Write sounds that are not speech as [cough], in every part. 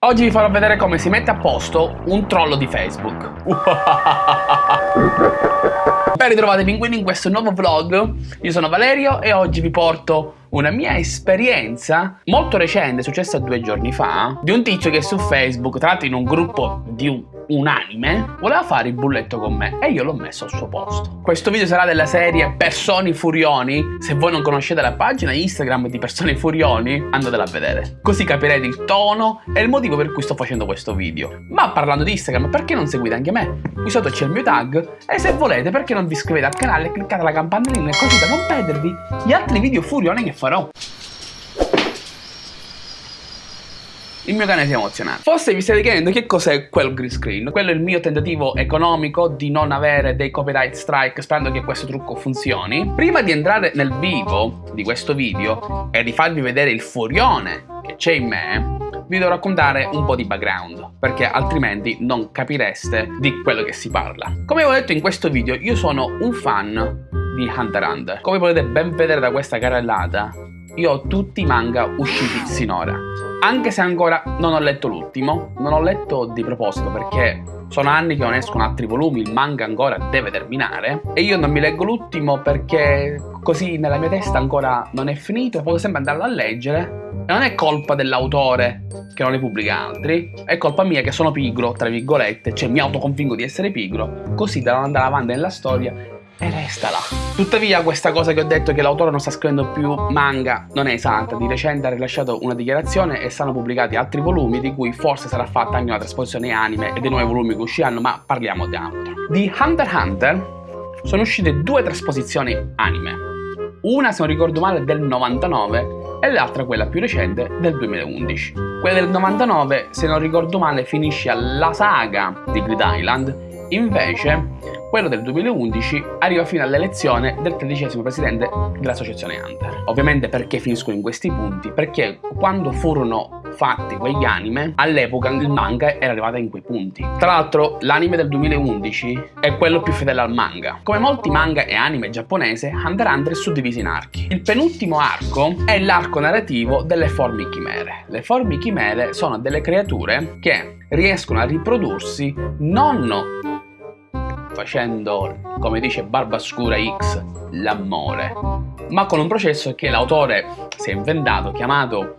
Oggi vi farò vedere come si mette a posto un trollo di Facebook. [laughs] ben ritrovati pinguini in questo nuovo vlog. Io sono Valerio e oggi vi porto una mia esperienza molto recente, successa due giorni fa, di un tizio che su Facebook, tra l'altro in un gruppo di un unanime, voleva fare il bulletto con me e io l'ho messo al suo posto. Questo video sarà della serie Personi Furioni. Se voi non conoscete la pagina Instagram di Personi Furioni, andatela a vedere. Così capirete il tono e il motivo per cui sto facendo questo video. Ma parlando di Instagram, perché non seguite anche me? Qui sotto c'è il mio tag e se volete perché non vi iscrivete al canale e cliccate la campanellina così da non perdervi gli altri video furioni che farò. Il mio cane si è emozionato. Forse vi state chiedendo che cos'è quel green screen. Quello è il mio tentativo economico di non avere dei copyright strike sperando che questo trucco funzioni. Prima di entrare nel vivo di questo video e di farvi vedere il furione che c'è in me, vi devo raccontare un po' di background, perché altrimenti non capireste di quello che si parla. Come ho detto in questo video, io sono un fan di Hunter Hunter. Come potete ben vedere da questa carrellata, io ho tutti i manga usciti sinora. Anche se ancora non ho letto l'ultimo, non ho letto di proposito perché sono anni che non escono altri volumi, il manga ancora deve terminare e io non mi leggo l'ultimo perché così nella mia testa ancora non è finito, posso sempre andarlo a leggere e non è colpa dell'autore che non ne pubblica altri, è colpa mia che sono pigro, tra virgolette, cioè mi autoconvinco di essere pigro, così da non andare avanti nella storia e resta là. Tuttavia questa cosa che ho detto che l'autore non sta scrivendo più manga non è esatta, di recente ha rilasciato una dichiarazione e saranno pubblicati altri volumi di cui forse sarà fatta anche una trasposizione anime e dei nuovi volumi che usciranno, ma parliamo di altro. Di Hunter x Hunter sono uscite due trasposizioni anime, una se non ricordo male del 99 e l'altra quella più recente del 2011. Quella del 99 se non ricordo male finisce alla saga di Grid Island Invece, quello del 2011 arriva fino all'elezione del tredicesimo presidente dell'associazione Hunter. Ovviamente perché finiscono in questi punti? Perché quando furono fatti quegli anime, all'epoca il manga era arrivato in quei punti. Tra l'altro l'anime del 2011 è quello più fedele al manga. Come molti manga e anime giapponese, Hunter x Hunter è suddiviso in archi. Il penultimo arco è l'arco narrativo delle forme chimere. Le forme chimere sono delle creature che riescono a riprodursi non facendo, come dice Barbascura X, l'amore, ma con un processo che l'autore si è inventato chiamato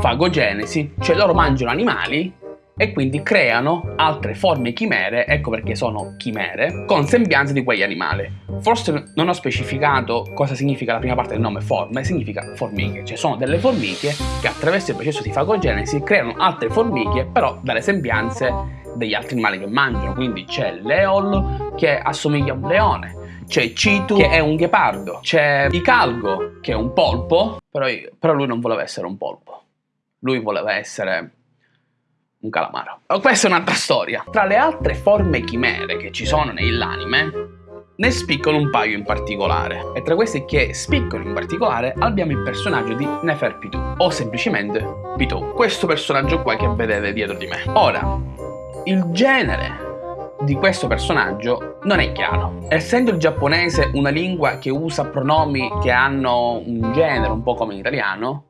fagogenesi, cioè loro mangiano animali e quindi creano altre forme chimere, ecco perché sono chimere, con sembianze di quegli animali. Forse non ho specificato cosa significa la prima parte del nome forme, significa formiche, cioè sono delle formiche che attraverso il processo di fagogenesi creano altre formiche, però dalle sembianze degli altri animali che mangiano, quindi c'è l'eol che assomiglia a un leone, c'è Citu che è un ghepardo, c'è Icalgo che è un polpo, però, però, lui non voleva essere un polpo, lui voleva essere un calamaro. Questa è un'altra storia. Tra le altre forme chimere che ci sono nell'anime, ne spiccano un paio in particolare. E tra queste che spiccano in particolare abbiamo il personaggio di Nefer Pitu, o semplicemente Pitu. Questo personaggio qua che vedete dietro di me. Ora, il genere di questo personaggio non è chiaro. Essendo il giapponese una lingua che usa pronomi che hanno un genere un po' come in italiano,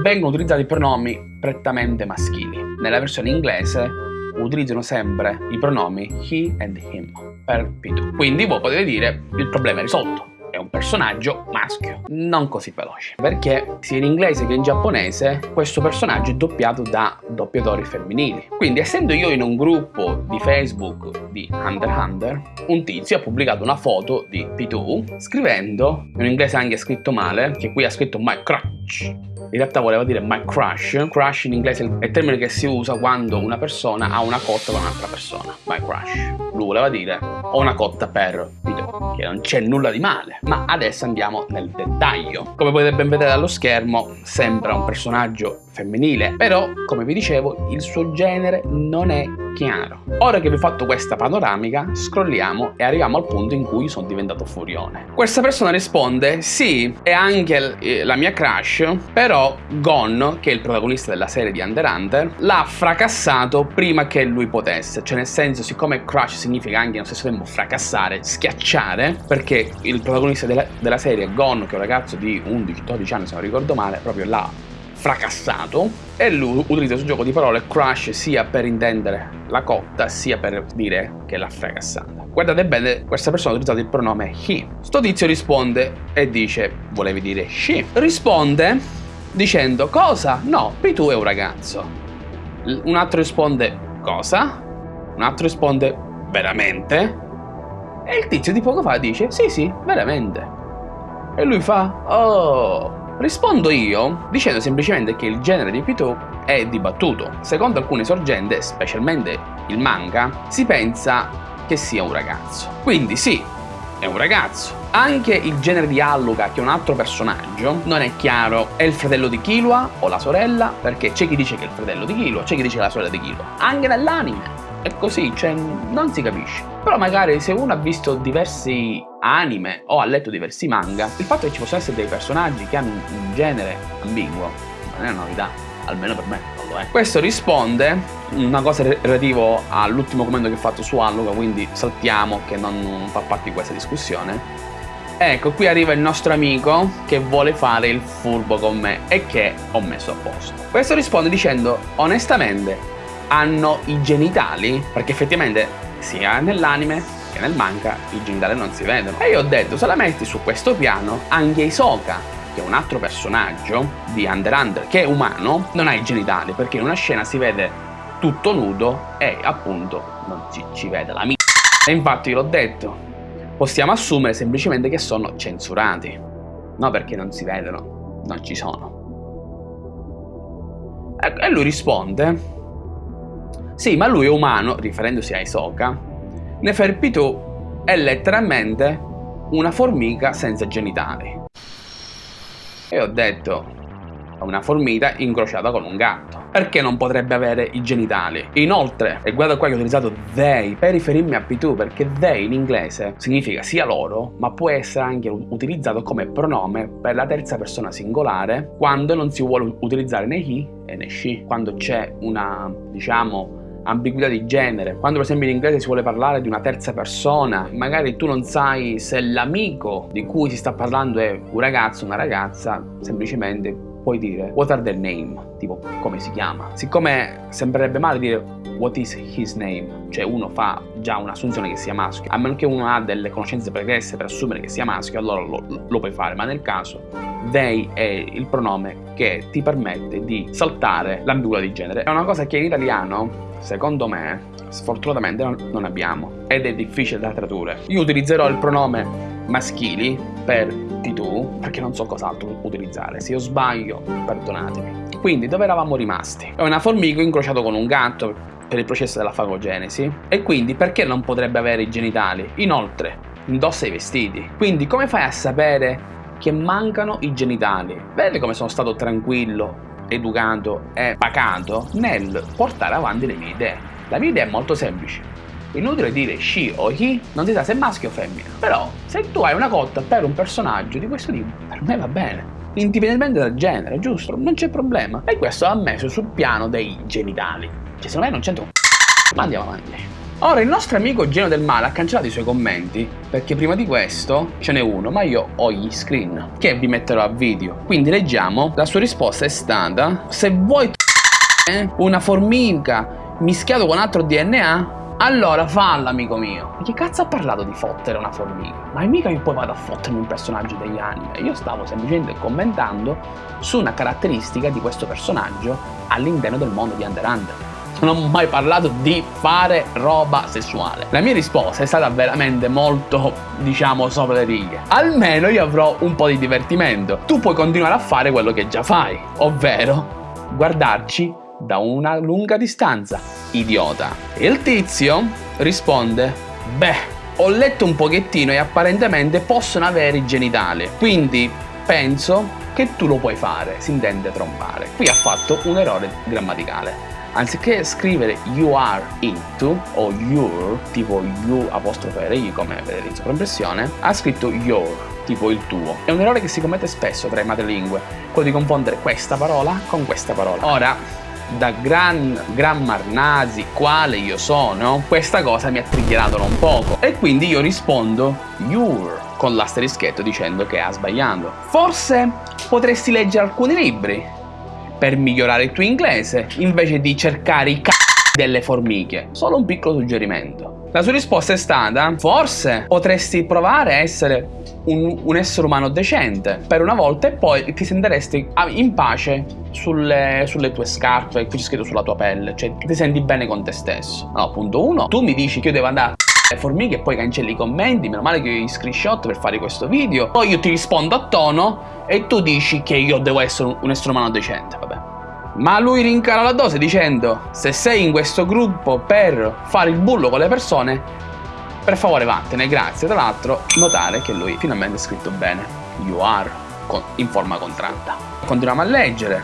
vengono utilizzati pronomi prettamente maschili. Nella versione inglese utilizzano sempre i pronomi he and him per Pitu. Quindi voi potete dire il problema è risolto è un personaggio maschio, non così veloce, perché sia in inglese che in giapponese questo personaggio è doppiato da doppiatori femminili. Quindi essendo io in un gruppo di Facebook di Hunter Hunter, un tizio ha pubblicato una foto di P2 scrivendo, in inglese anche scritto male, che qui ha scritto my crutch, in realtà voleva dire my crush. Crush in inglese è il termine che si usa quando una persona ha una cotta con un'altra persona. My crush. Lui voleva dire ho una cotta per video, che non c'è nulla di male. Ma adesso andiamo nel dettaglio. Come potete ben vedere dallo schermo, sembra un personaggio femminile, però, come vi dicevo, il suo genere non è chiaro. Ora che vi ho fatto questa panoramica, scrolliamo e arriviamo al punto in cui sono diventato furione. Questa persona risponde, sì, è anche eh, la mia crush, però Gon, che è il protagonista della serie di Under Hunter, l'ha fracassato prima che lui potesse. Cioè nel senso, siccome crush significa anche nello stesso tempo fracassare, schiacciare, perché il protagonista della, della serie, Gon, che è un ragazzo di 11-12 anni se non ricordo male, proprio l'ha fracassato e lui utilizza questo gioco di parole crush sia per intendere la cotta sia per dire che l'ha fracassata. Guardate bene, questa persona ha utilizzato il pronome he. Sto tizio risponde e dice volevi dire she. Risponde dicendo cosa? No, Pitu è un ragazzo. Un altro risponde cosa? Un altro risponde veramente? E il tizio di poco fa dice sì sì, veramente. E lui fa oh. Rispondo io dicendo semplicemente che il genere di Pitu è dibattuto. Secondo alcune sorgente, specialmente il manga, si pensa che sia un ragazzo. Quindi sì, è un ragazzo. Anche il genere di Alluga, che è un altro personaggio, non è chiaro, è il fratello di Killua o la sorella, perché c'è chi dice che è il fratello di Killua, c'è chi dice che è la sorella di Killua. Anche nell'anime è così, cioè non si capisce. Però magari se uno ha visto diversi anime o ha letto diversi manga, il fatto che ci possano essere dei personaggi che hanno un genere ambiguo non è una novità, almeno per me non lo è. Questo risponde una cosa relativo all'ultimo commento che ho fatto su Alluga, quindi saltiamo che non fa parte di questa discussione. Ecco, qui arriva il nostro amico che vuole fare il furbo con me e che ho messo a posto. Questo risponde dicendo, onestamente, hanno i genitali? Perché effettivamente sia nell'anime che nel manga i genitali non si vedono. E io ho detto, se la metti su questo piano, anche Isoka, che è un altro personaggio di Under Under, che è umano, non ha i genitali, perché in una scena si vede tutto nudo e appunto non ci, ci vede la mia. E infatti l'ho detto, possiamo assumere semplicemente che sono censurati, no perché non si vedono, non ci sono. E lui risponde, sì ma lui è umano, riferendosi a Isoka, Neferpitu è letteralmente una formica senza genitali. E ho detto, una formica incrociata con un gatto. Perché non potrebbe avere i genitali? Inoltre, e guarda qua che ho utilizzato they per riferirmi a P2 perché they in inglese significa sia loro, ma può essere anche utilizzato come pronome per la terza persona singolare quando non si vuole utilizzare né he e né she. Quando c'è una, diciamo, ambiguità di genere. Quando per esempio in inglese si vuole parlare di una terza persona, magari tu non sai se l'amico di cui si sta parlando è un ragazzo o una ragazza, semplicemente puoi dire what are their name, tipo come si chiama. Siccome sembrerebbe male dire what is his name, cioè uno fa già un'assunzione che sia maschio, a meno che uno ha delle conoscenze pregresse per assumere che sia maschio, allora lo, lo puoi fare, ma nel caso they è il pronome che ti permette di saltare l'ambiguità di genere. È una cosa che in italiano, secondo me, sfortunatamente non abbiamo ed è difficile da tradurre. Io utilizzerò il pronome maschili per di tu perché non so cos'altro utilizzare. Se io sbaglio, perdonatemi. Quindi, dove eravamo rimasti? È una formica incrociato con un gatto per il processo della fagogenesi e quindi perché non potrebbe avere i genitali? Inoltre, indossa i vestiti. Quindi come fai a sapere che mancano i genitali? Vedete come sono stato tranquillo, educato e pacato nel portare avanti le mie idee. La mia idea è molto semplice Inutile dire she o he, non si sa se è maschio o femmina. Però, se tu hai una cotta per un personaggio di questo tipo, per me va bene. Indipendentemente dal genere, giusto? Non c'è problema. E questo ha messo sul piano dei genitali. Cioè, secondo me non c'entra un Ma andiamo avanti. Ora, il nostro amico Geno del Male ha cancellato i suoi commenti, perché prima di questo ce n'è uno, ma io ho gli screen, che vi metterò a video. Quindi leggiamo, la sua risposta è stata, se vuoi una formica mischiato con altro DNA, allora falla, amico mio. Ma che cazzo ha parlato di fottere una formica? Ma è mica che poi vado a fottermi un personaggio degli anime. Io stavo semplicemente commentando su una caratteristica di questo personaggio all'interno del mondo di Under Under. Non ho mai parlato di fare roba sessuale. La mia risposta è stata veramente molto, diciamo, sopra le righe. Almeno io avrò un po' di divertimento. Tu puoi continuare a fare quello che già fai, ovvero guardarci da una lunga distanza. Idiota. E il tizio risponde, beh, ho letto un pochettino e apparentemente possono avere i genitali, quindi penso che tu lo puoi fare, si intende trombare. Qui ha fatto un errore grammaticale. Anziché scrivere you are into o your, tipo you apostrofe R come vedete in sovraimpressione, ha scritto your, tipo il tuo. È un errore che si commette spesso tra i madrelingue, quello di confondere questa parola con questa parola. Ora, da gran grammar nazi quale io sono, questa cosa mi ha triggerato un poco e quindi io rispondo your con l'asterischetto dicendo che ha sbagliato. Forse potresti leggere alcuni libri per migliorare il tuo inglese invece di cercare i c***o delle formiche. Solo un piccolo suggerimento. La sua risposta è stata, forse potresti provare a essere un, un, essere umano decente per una volta e poi ti sentiresti in pace sulle, sulle tue scarpe, qui c'è scritto sulla tua pelle, cioè ti senti bene con te stesso. No, punto uno, tu mi dici che io devo andare le formiche e poi cancelli i commenti, meno male che ho i screenshot per fare questo video, poi io ti rispondo a tono e tu dici che io devo essere un essere umano decente, vabbè. Ma lui rincara la dose dicendo se sei in questo gruppo per fare il bullo con le persone, per favore vattene, grazie. Tra l'altro notare che lui finalmente ha scritto bene, you are, in forma contratta. Continuiamo a leggere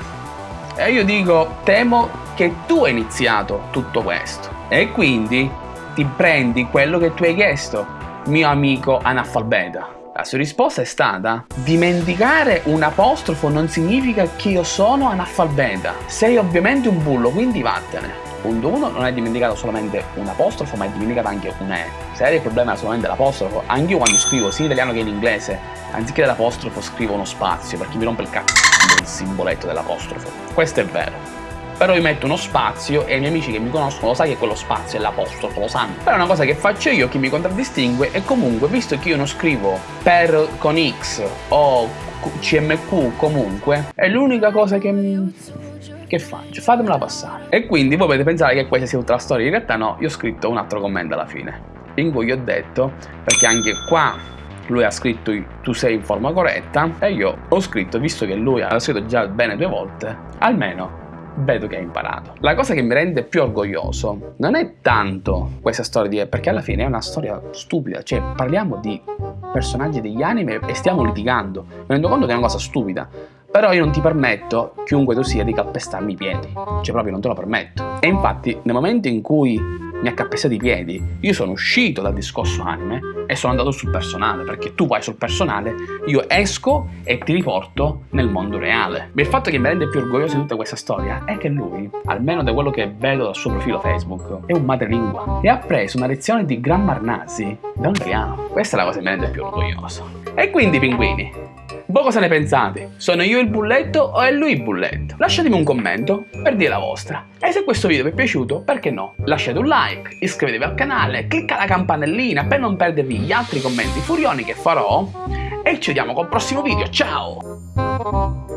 e io dico temo che tu hai iniziato tutto questo e quindi ti prendi quello che tu hai chiesto, mio amico analfabeta. La sua risposta è stata Dimenticare un apostrofo non significa che io sono analfabeta. Sei ovviamente un bullo, quindi vattene. Punto 1. Non hai dimenticato solamente un apostrofo, ma hai dimenticato anche un E. Se il problema solamente l'apostrofo, anche io quando scrivo sia in italiano che in inglese, anziché l'apostrofo scrivo uno spazio, perché mi rompe il cazzo il simboletto dell'apostrofo. Questo è vero però io metto uno spazio e i miei amici che mi conoscono lo sanno che quello spazio è l'apostrofo, lo sanno. Però è una cosa che faccio io che mi contraddistingue e comunque, visto che io non scrivo per con X o CMQ comunque, è l'unica cosa che che faccio? Fatemela passare. E quindi voi potete pensare che questa sia tutta la storia, in realtà no, io ho scritto un altro commento alla fine. In cui ho detto, perché anche qua lui ha scritto tu sei in forma corretta e io ho scritto, visto che lui ha scritto già bene due volte, almeno vedo che hai imparato. La cosa che mi rende più orgoglioso non è tanto questa storia di... perché alla fine è una storia stupida, cioè parliamo di personaggi degli anime e stiamo litigando. Mi rendo conto che è una cosa stupida, però io non ti permetto, chiunque tu sia, di calpestarmi i piedi. Cioè proprio non te lo permetto. E infatti nel momento in cui mi ha calpestato i piedi, io sono uscito dal discorso anime e sono andato sul personale, perché tu vai sul personale, io esco e ti riporto nel mondo reale. Il fatto che mi rende più orgoglioso di tutta questa storia è che lui, almeno da quello che vedo dal suo profilo Facebook, è un madrelingua e ha preso una lezione di grammar nazi da un italiano. Questa è la cosa che mi rende più orgoglioso. E quindi, pinguini, voi cosa ne pensate? Sono io il bulletto o è lui il bulletto? Lasciatemi un commento per dire la vostra. E se questo video vi è piaciuto, perché no? Lasciate un like, iscrivetevi al canale, clicca la campanellina per non perdervi gli altri commenti furioni che farò. E ci vediamo col prossimo video, ciao!